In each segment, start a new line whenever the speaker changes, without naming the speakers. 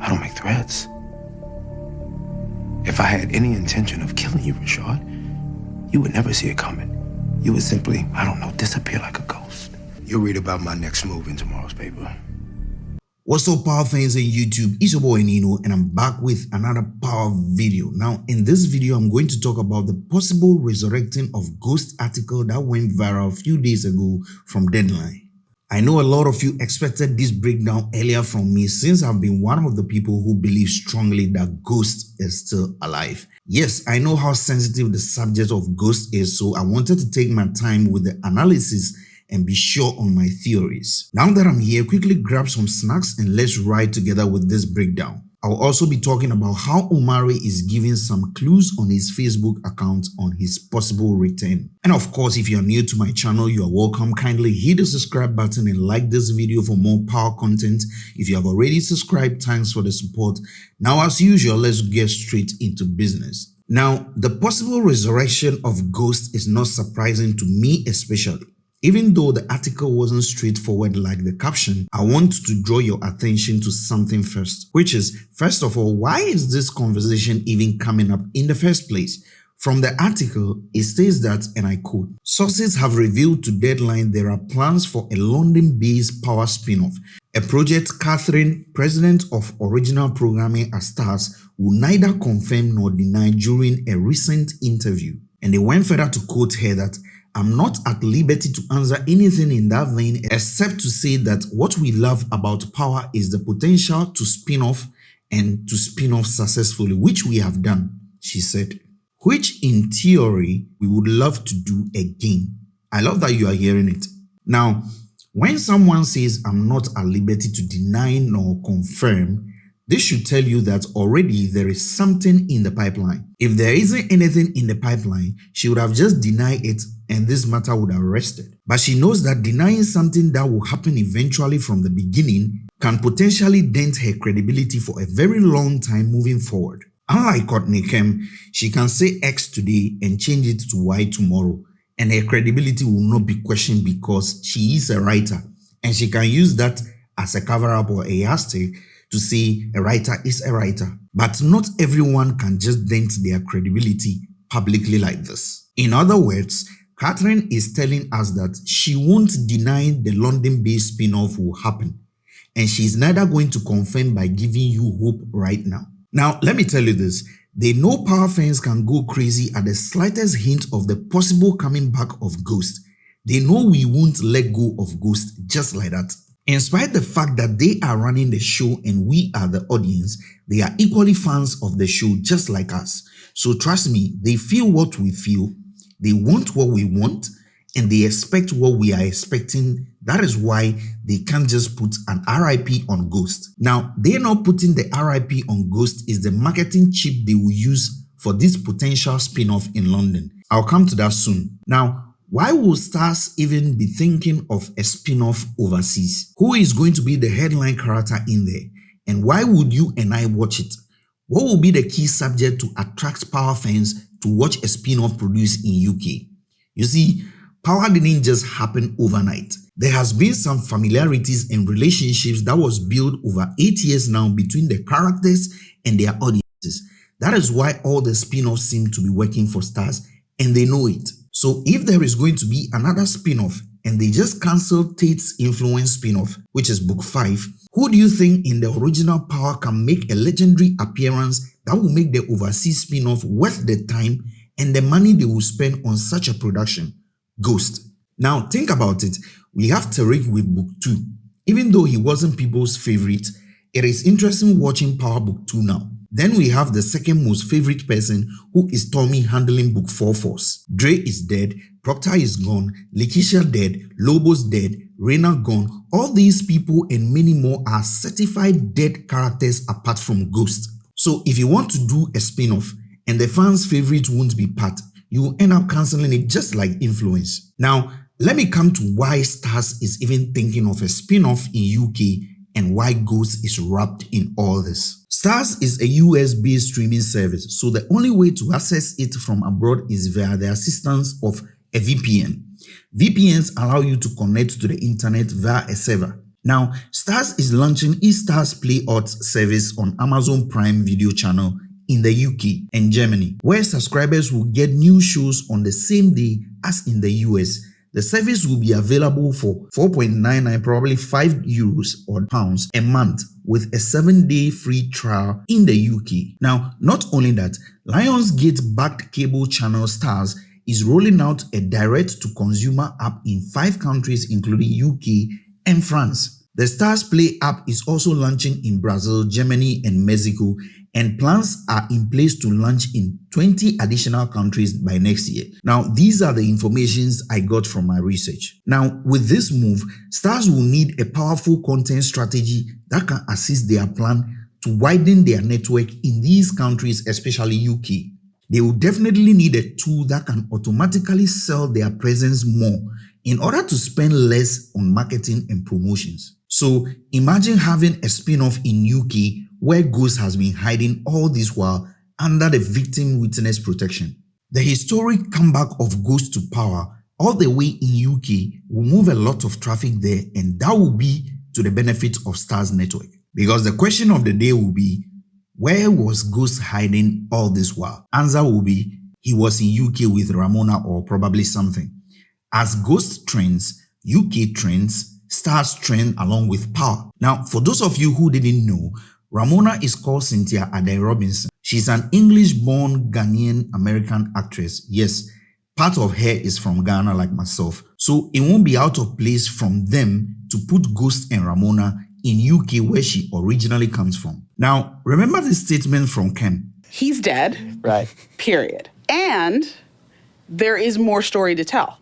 I don't make threats. If I had any intention of killing you, Rashad, you would never see it coming. You would simply, I don't know, disappear like a ghost. You'll read about my next move in tomorrow's paper.
What's up power fans on YouTube, it's your boy Nino and I'm back with another power video. Now in this video I'm going to talk about the possible resurrecting of ghost article that went viral a few days ago from Deadline. I know a lot of you expected this breakdown earlier from me since I've been one of the people who believe strongly that ghost is still alive. Yes, I know how sensitive the subject of ghost is so I wanted to take my time with the analysis and be sure on my theories. Now that I'm here, quickly grab some snacks and let's ride together with this breakdown. I'll also be talking about how Omari is giving some clues on his Facebook account on his possible return. And of course, if you're new to my channel, you are welcome. Kindly hit the subscribe button and like this video for more power content. If you have already subscribed, thanks for the support. Now, as usual, let's get straight into business. Now, the possible resurrection of Ghost is not surprising to me especially. Even though the article wasn't straightforward like the caption, I want to draw your attention to something first, which is, first of all, why is this conversation even coming up in the first place? From the article, it states that, and I quote, sources have revealed to Deadline there are plans for a London-based power spin-off, a project Catherine, president of original programming at Starz, will neither confirm nor deny during a recent interview. And they went further to quote her that I'm not at liberty to answer anything in that vein except to say that what we love about power is the potential to spin off and to spin off successfully, which we have done, she said, which in theory we would love to do again. I love that you are hearing it. Now, when someone says I'm not at liberty to deny nor confirm, this should tell you that already there is something in the pipeline. If there isn't anything in the pipeline, she would have just denied it and this matter would have rested. But she knows that denying something that will happen eventually from the beginning can potentially dent her credibility for a very long time moving forward. Unlike Courtney Kemp, she can say X today and change it to Y tomorrow and her credibility will not be questioned because she is a writer and she can use that as a cover-up or a yardstick to say a writer is a writer. But not everyone can just dent their credibility publicly like this. In other words, Catherine is telling us that she won't deny the London-based spin-off will happen, and she's neither going to confirm by giving you hope right now. Now, let me tell you this. They know power fans can go crazy at the slightest hint of the possible coming back of Ghost. They know we won't let go of Ghost just like that. In spite the fact that they are running the show and we are the audience, they are equally fans of the show just like us. So trust me, they feel what we feel, they want what we want, and they expect what we are expecting. That is why they can't just put an RIP on Ghost. Now, they're not putting the RIP on Ghost is the marketing chip they will use for this potential spin-off in London. I'll come to that soon. Now, why would Starz even be thinking of a spin-off overseas? Who is going to be the headline character in there? And why would you and I watch it? What will be the key subject to attract Power fans to watch a spin-off produced in UK? You see, Power didn't just happen overnight. There has been some familiarities and relationships that was built over 8 years now between the characters and their audiences. That is why all the spin-offs seem to be working for Starz and they know it. So if there is going to be another spin-off and they just cancelled Tate's Influence spin-off, which is book 5, who do you think in the original Power can make a legendary appearance that will make the overseas spin-off worth the time and the money they will spend on such a production? Ghost. Now think about it, we have Tariq with book 2. Even though he wasn't people's favorite, it is interesting watching Power book 2 now. Then we have the second most favorite person who is Tommy handling book 4 force. Dre is dead, Proctor is gone, Lakeisha dead, Lobo's dead, Raina gone. All these people and many more are certified dead characters apart from Ghost. So if you want to do a spin-off and the fans' favorite won't be Pat, you will end up cancelling it just like Influence. Now, let me come to why Starz is even thinking of a spin-off in UK and why Ghost is wrapped in all this. Starz is a US-based streaming service, so the only way to access it from abroad is via the assistance of a VPN. VPNs allow you to connect to the internet via a server. Now, Starz is launching eStarz Play Odds service on Amazon Prime Video channel in the UK and Germany, where subscribers will get new shows on the same day as in the US. The service will be available for 4.99, probably 5 euros or pounds a month with a 7-day free trial in the UK. Now, not only that, Lionsgate-backed cable channel Starz is rolling out a direct-to-consumer app in 5 countries including UK and France. The Starz Play app is also launching in Brazil, Germany and Mexico and plans are in place to launch in 20 additional countries by next year. Now, these are the informations I got from my research. Now, with this move, Starz will need a powerful content strategy that can assist their plan to widen their network in these countries, especially UK. They will definitely need a tool that can automatically sell their presence more in order to spend less on marketing and promotions. So imagine having a spin-off in UK where Ghost has been hiding all this while under the victim witness protection. The historic comeback of Ghost to power all the way in UK will move a lot of traffic there and that will be to the benefit of Starz network. Because the question of the day will be, where was Ghost hiding all this while? Answer will be, he was in UK with Ramona or probably something. As Ghost trends, UK trends, Starz trend along with power. Now, for those of you who didn't know, Ramona is called Cynthia Addai Robinson. She's an English-born Ghanaian American actress. Yes, part of her is from Ghana like myself. So it won't be out of place from them to put Ghost and Ramona in UK where she originally comes from. Now, remember this statement from Ken.
He's dead.
Right.
Period. And there is more story to tell.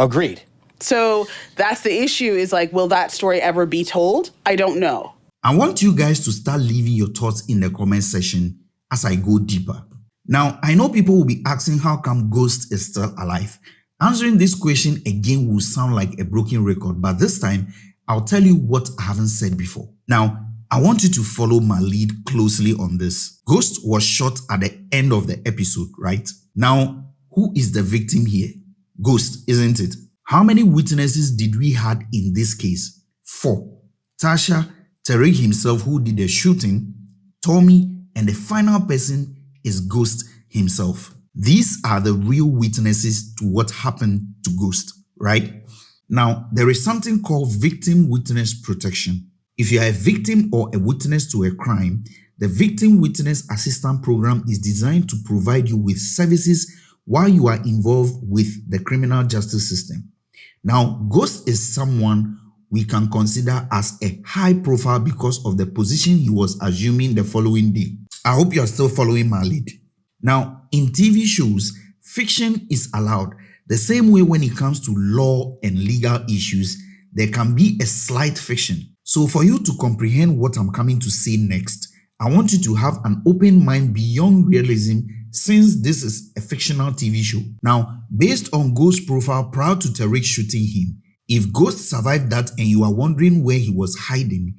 Agreed.
So that's the issue is like, will that story ever be told? I don't know.
I want you guys to start leaving your thoughts in the comment section as I go deeper. Now, I know people will be asking how come Ghost is still alive. Answering this question again will sound like a broken record, but this time I'll tell you what I haven't said before. Now, I want you to follow my lead closely on this. Ghost was shot at the end of the episode, right? Now, who is the victim here? Ghost, isn't it? How many witnesses did we had in this case? Four. Tasha, Tariq himself who did the shooting, Tommy, and the final person is Ghost himself. These are the real witnesses to what happened to Ghost, right? Now, there is something called victim witness protection. If you are a victim or a witness to a crime, the Victim Witness Assistance Program is designed to provide you with services while you are involved with the criminal justice system. Now, Ghost is someone we can consider as a high profile because of the position he was assuming the following day. I hope you are still following my lead. Now, in TV shows, fiction is allowed. The same way when it comes to law and legal issues, there can be a slight fiction. So for you to comprehend what I'm coming to say next, I want you to have an open mind beyond realism since this is a fictional TV show. Now, based on Ghost's profile prior to Tariq shooting him, if Ghost survived that and you are wondering where he was hiding,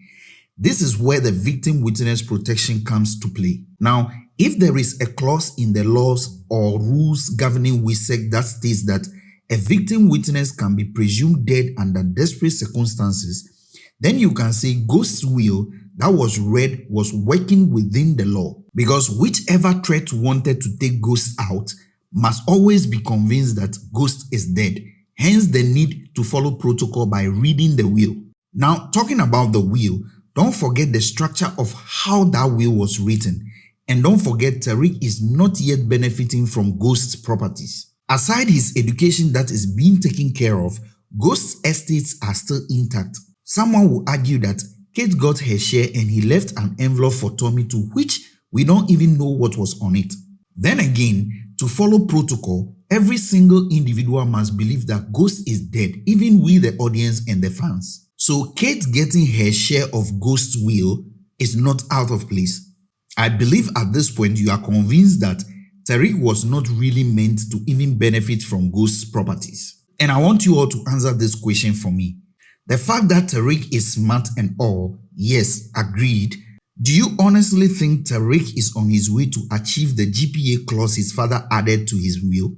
this is where the victim witness protection comes to play. Now, if there is a clause in the laws or rules governing WITSEC that states that a victim witness can be presumed dead under desperate circumstances, then you can say Ghost's will that was read was working within the law because whichever threat wanted to take Ghost out must always be convinced that Ghost is dead hence the need to follow protocol by reading the will. Now, talking about the will, don't forget the structure of how that will was written. And don't forget Tariq is not yet benefiting from Ghost's properties. Aside his education that is being taken care of, Ghost's estates are still intact. Someone will argue that Kate got her share and he left an envelope for Tommy to which we don't even know what was on it. Then again, to follow protocol, Every single individual must believe that Ghost is dead, even we the audience and the fans. So Kate getting her share of Ghost's will is not out of place. I believe at this point you are convinced that Tariq was not really meant to even benefit from Ghost's properties. And I want you all to answer this question for me. The fact that Tariq is smart and all, yes, agreed. Do you honestly think Tariq is on his way to achieve the GPA clause his father added to his will?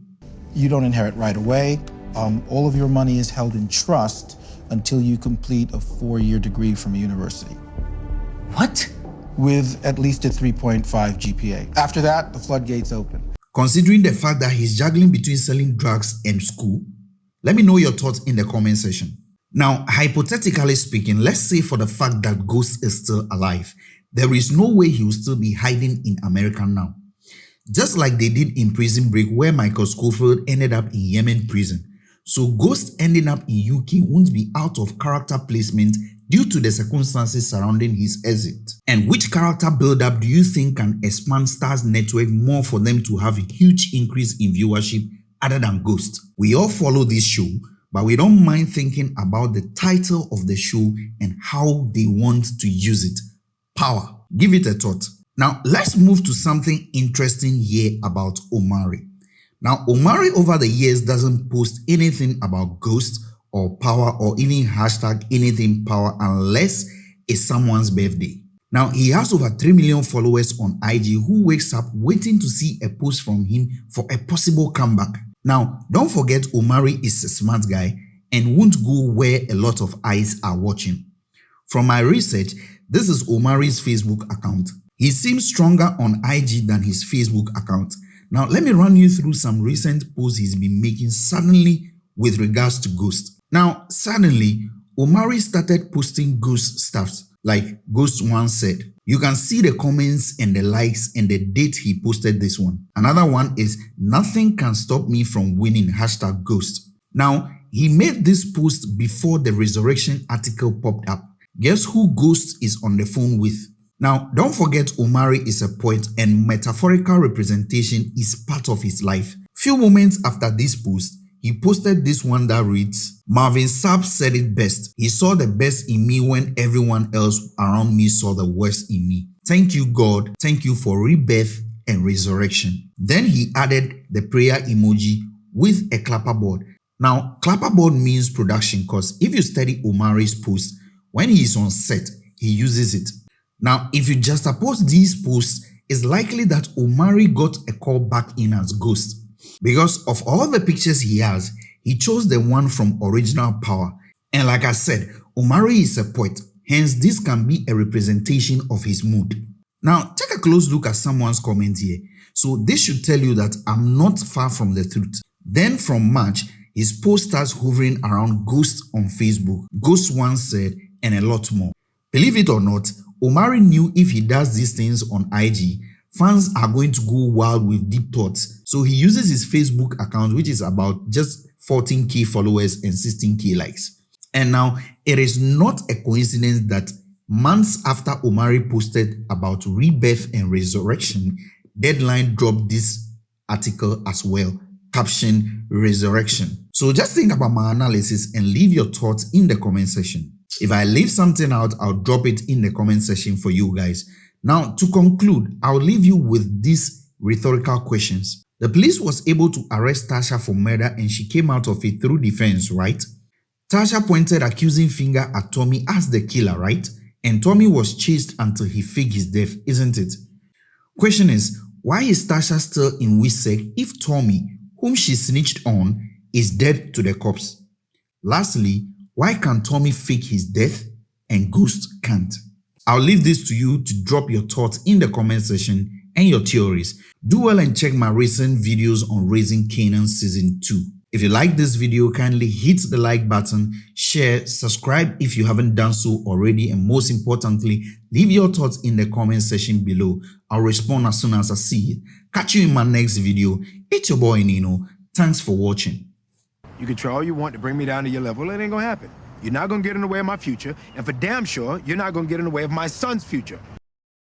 You don't inherit right away. Um, all of your money is held in trust
until you complete a four year degree from a university.
What?
With at least a 3.5 GPA. After that, the floodgates open.
Considering the fact that he's juggling between selling drugs and school, let me know your thoughts in the comment section. Now, hypothetically speaking, let's say for the fact that Ghost is still alive, there is no way he will still be hiding in America now. Just like they did in Prison Break where Michael Scofield ended up in Yemen prison. So Ghost ending up in UK won't be out of character placement due to the circumstances surrounding his exit. And which character build-up do you think can expand Star's network more for them to have a huge increase in viewership other than Ghost? We all follow this show, but we don't mind thinking about the title of the show and how they want to use it. Power. Give it a thought. Now, let's move to something interesting here about Omari. Now, Omari over the years doesn't post anything about Ghost or power or even hashtag anything power unless it's someone's birthday. Now, he has over 3 million followers on IG who wakes up waiting to see a post from him for a possible comeback. Now, don't forget Omari is a smart guy and won't go where a lot of eyes are watching. From my research, this is Omari's Facebook account. He seems stronger on IG than his Facebook account. Now, let me run you through some recent posts he's been making suddenly with regards to Ghost. Now, suddenly, Omari started posting Ghost stuff like Ghost once said. You can see the comments and the likes and the date he posted this one. Another one is nothing can stop me from winning hashtag Ghost. Now, he made this post before the resurrection article popped up. Guess who Ghost is on the phone with? Now, don't forget Omari is a poet and metaphorical representation is part of his life. Few moments after this post, he posted this one that reads, Marvin Sapp said it best. He saw the best in me when everyone else around me saw the worst in me. Thank you, God. Thank you for rebirth and resurrection. Then he added the prayer emoji with a clapperboard. Now, clapperboard means production because if you study Omari's post, when he is on set, he uses it. Now, if you just juxtapose these posts, it's likely that Omari got a call back in as Ghost. Because of all the pictures he has, he chose the one from Original Power. And like I said, Omari is a poet, hence this can be a representation of his mood. Now, take a close look at someone's comment here. So this should tell you that I'm not far from the truth. Then from March, his post starts hovering around Ghost on Facebook, Ghost once said, and a lot more. Believe it or not, Omari knew if he does these things on IG, fans are going to go wild with deep thoughts. So he uses his Facebook account, which is about just 14k followers and 16k likes. And now it is not a coincidence that months after Omari posted about rebirth and resurrection, Deadline dropped this article as well, caption resurrection. So just think about my analysis and leave your thoughts in the comment section. If I leave something out, I'll drop it in the comment section for you guys. Now, to conclude, I'll leave you with these rhetorical questions. The police was able to arrest Tasha for murder and she came out of it through defense, right? Tasha pointed accusing finger at Tommy as the killer, right? And Tommy was chased until he faked his death, isn't it? Question is, why is Tasha still in WITSEC if Tommy, whom she snitched on, is dead to the cops? Lastly, why can Tommy fake his death and Ghost can't? I'll leave this to you to drop your thoughts in the comment section and your theories. Do well and check my recent videos on Raising Kanan Season 2. If you like this video, kindly hit the like button, share, subscribe if you haven't done so already, and most importantly, leave your thoughts in the comment section below. I'll respond as soon as I see it. Catch you in my next video. It's your boy Nino. Thanks for watching.
You can try all you want to bring me down to your level. It ain't gonna happen. You're not gonna get in the way of my future, and for damn sure, you're not gonna get in the way of my son's future.